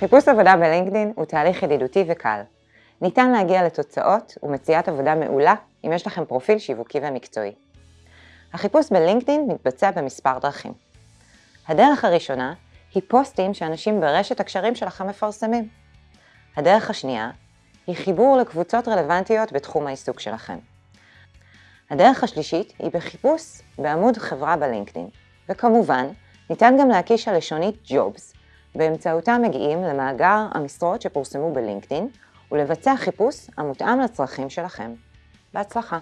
חיפוש עבודה בלינקדין הוא תהליך ידידותי וקל. ניתן להגיע לתוצאות ומציאת עבודה מעולה אם יש לכם פרופיל שיווקי ומקצועי. החיפוש בלינקדין מתבצע במספר דרכים. הדרך הראשונה היא פוסטים שאנשים ברשת הקשרים שלכם מפרסמים. הדרך השנייה היא חיבור לקבוצות רלוונטיות בתחום העיסוק שלכם. הדרך השלישית היא בחיפוש בעמוד חברה בלינקדין, וכמובן, ניתן גם להקיש הלשונית Jobs, באמצעותה מגיעים למאגר המשרות שפורסמו בלינקדין, ולבצע חיפוש המותאם לצרכים שלכם. בהצלחה!